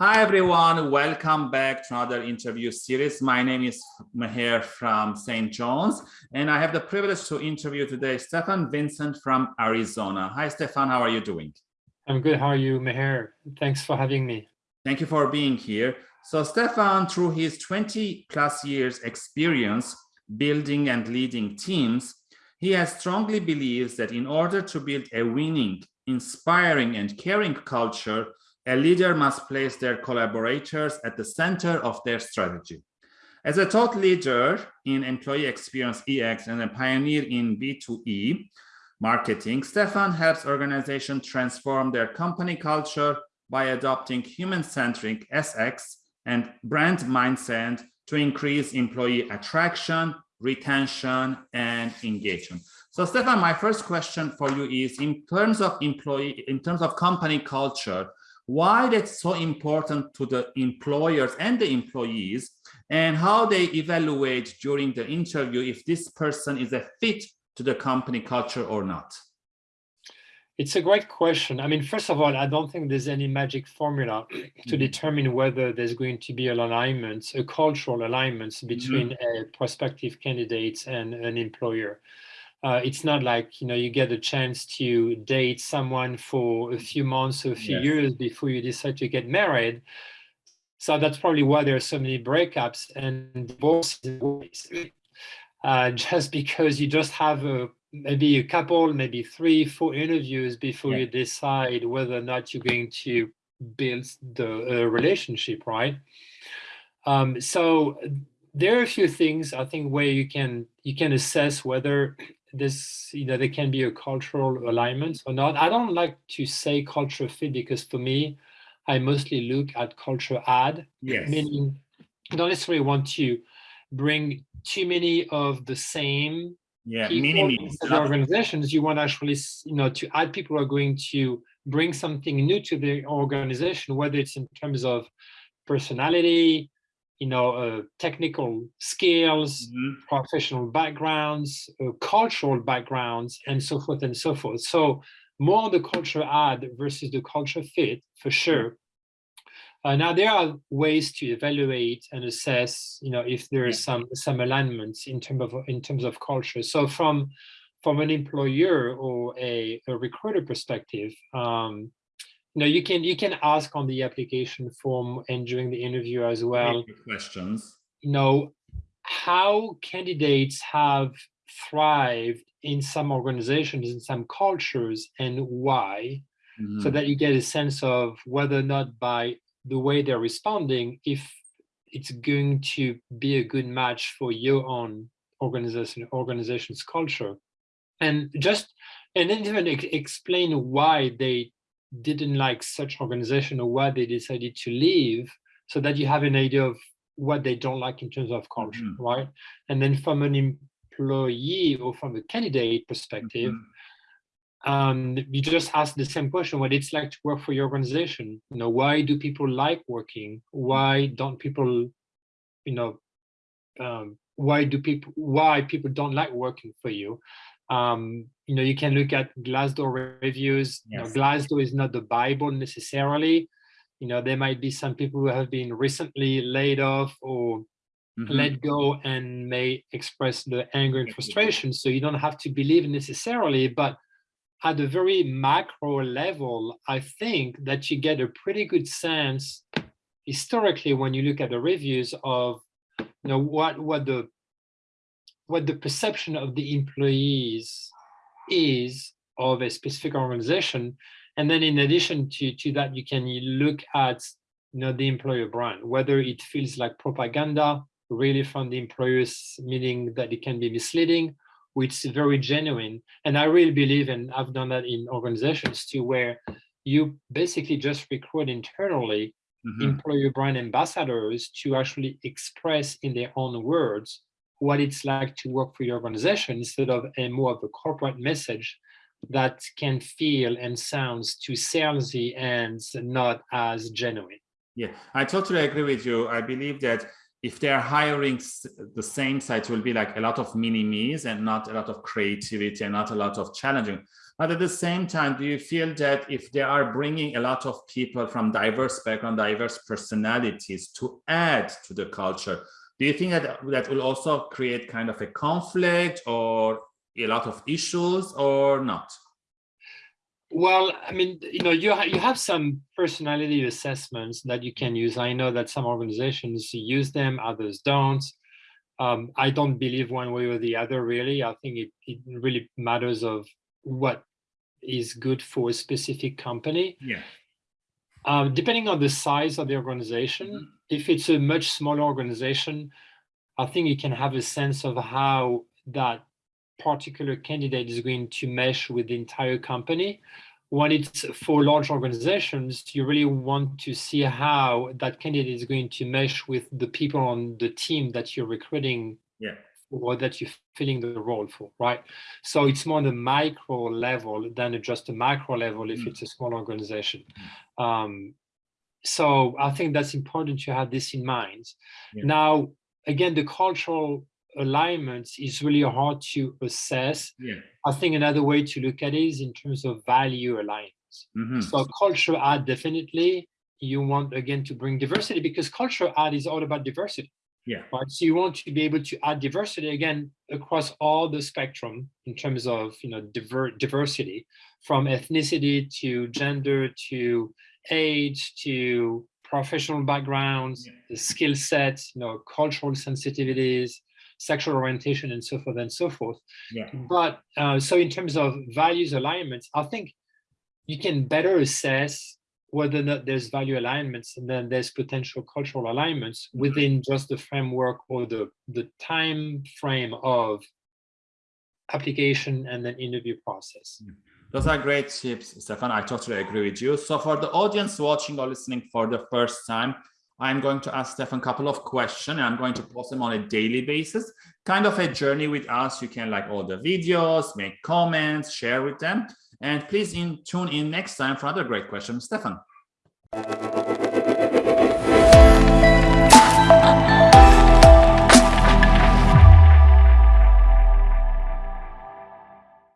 Hi, everyone. Welcome back to another interview series. My name is Meher from St. John's, and I have the privilege to interview today Stefan Vincent from Arizona. Hi, Stefan. How are you doing? I'm good. How are you, Meher? Thanks for having me. Thank you for being here. So Stefan, through his 20 plus years experience building and leading teams, he has strongly believes that in order to build a winning, inspiring and caring culture, a leader must place their collaborators at the center of their strategy. As a thought leader in employee experience EX and a pioneer in B2E marketing, Stefan helps organizations transform their company culture by adopting human-centric EX and brand mindset to increase employee attraction, retention, and engagement. So Stefan, my first question for you is in terms of employee, in terms of company culture, why that's so important to the employers and the employees and how they evaluate during the interview if this person is a fit to the company culture or not? It's a great question. I mean, first of all, I don't think there's any magic formula to mm-hmm. determine whether there's going to be an alignment, a cultural alignment between mm -hmm. a prospective candidate and an employer uh, it's not like you know you get a chance to date someone for a few months or a few yes. years before you decide to get married so that's probably why there are so many breakups and divorces uh, just because you just have a maybe a couple maybe three four interviews before yeah. you decide whether or not you're going to build the uh, relationship right um, so there are a few things I think where you can you can assess whether this you know there can be a cultural alignment or not. I don't like to say culture fit because for me i mostly look at culture add yes. meaning i don't necessarily want to bring too many of the same yeah the organizations. You want actually you know to add people who are going to bring something new to the organization whether it's in terms of personality you know, uh, technical skills, mm -hmm. professional backgrounds, uh, cultural backgrounds, and so forth and so forth. So more the culture add versus the culture fit, for sure. Uh, now there are ways to evaluate and assess, you know, if there is some some alignments in terms of in terms of culture. So from from an employer or a, a recruiter perspective, um, no, you can you can ask on the application form and during the interview as well. Questions. You know, how candidates have thrived in some organizations, in some cultures, and why, mm -hmm. so that you get a sense of whether or not by the way they're responding, if it's going to be a good match for your own organization organization's culture. And just and then even explain why they didn't like such organization or why they decided to leave so that you have an idea of what they don't like in terms of culture, mm -hmm. right? And then from an employee or from a candidate perspective, mm -hmm. um, you just ask the same question, what it's like to work for your organization. You know, why do people like working? Why don't people, you know, um, why do people, why people don't like working for you? Um, you know, you can look at Glassdoor reviews. Yes. You know, Glassdoor is not the Bible necessarily. You know, there might be some people who have been recently laid off or mm -hmm. let go and may express the anger and frustration. So you don't have to believe necessarily, but at a very macro level, I think that you get a pretty good sense historically when you look at the reviews of you know what what the what the perception of the employees is of a specific organization. And then in addition to, to that, you can look at you know, the employer brand, whether it feels like propaganda really from the employers, meaning that it can be misleading, which is very genuine. And I really believe, and I've done that in organizations too, where you basically just recruit internally mm -hmm. employer brand ambassadors to actually express in their own words what it's like to work for your organization instead of a more of a corporate message that can feel and sounds too salesy and not as genuine. Yeah, I totally agree with you. I believe that if they are hiring the same site, will be like a lot of mini-me's and not a lot of creativity and not a lot of challenging. But at the same time, do you feel that if they are bringing a lot of people from diverse background, diverse personalities to add to the culture, do you think that that will also create kind of a conflict or a lot of issues or not? Well, I mean, you know, you, ha you have some personality assessments that you can use. I know that some organizations use them, others don't. Um, I don't believe one way or the other, really. I think it, it really matters of what is good for a specific company. Yeah. Um, depending on the size of the organization, mm -hmm. if it's a much smaller organization, I think you can have a sense of how that particular candidate is going to mesh with the entire company. When it's for large organizations, you really want to see how that candidate is going to mesh with the people on the team that you're recruiting yeah. Or that you're filling the role for, right? So it's more on the micro level than just a macro level if mm. it's a small organization. Mm. Um, so I think that's important to have this in mind. Yeah. Now, again, the cultural alignments is really hard to assess. Yeah. I think another way to look at it is in terms of value alignment. Mm -hmm. So culture add definitely you want again to bring diversity because culture add is all about diversity. Yeah. Right. So you want to be able to add diversity again across all the spectrum in terms of you know diver diversity from ethnicity to gender to age to professional backgrounds, yeah. the skill sets, you know, cultural sensitivities, sexual orientation and so forth and so forth. Yeah. But uh, so in terms of values alignments, I think you can better assess whether or not there's value alignments and then there's potential cultural alignments mm-hmm. within just the framework or the, the time frame of application and then interview process. Mm. Those are great tips, Stefan. I totally agree with you. So for the audience watching or listening for the first time, I'm going to ask Stefan a couple of questions and I'm going to post them on a daily basis. Kind of a journey with us. You can like all the videos, make comments, share with them. And please in, tune in next time for other great questions. Stefan.